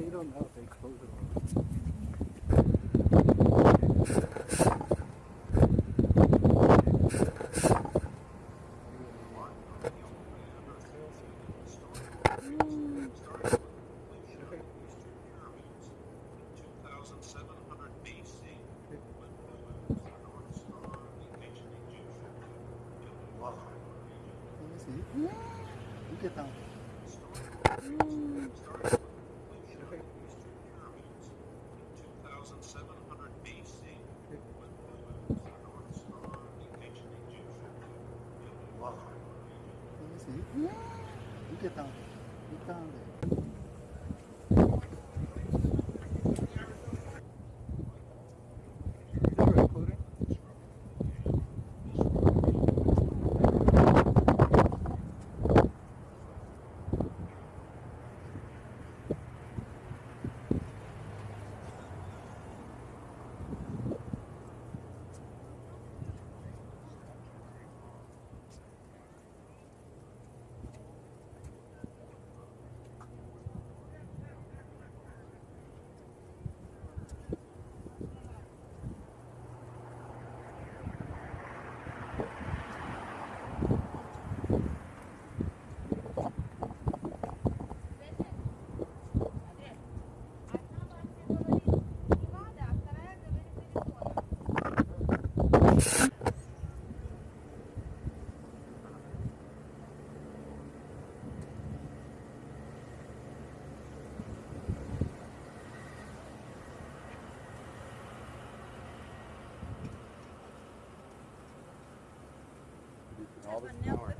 you don't know if they close it or Wow. Let me see. Look 受けたんで、行ったんで。All this power.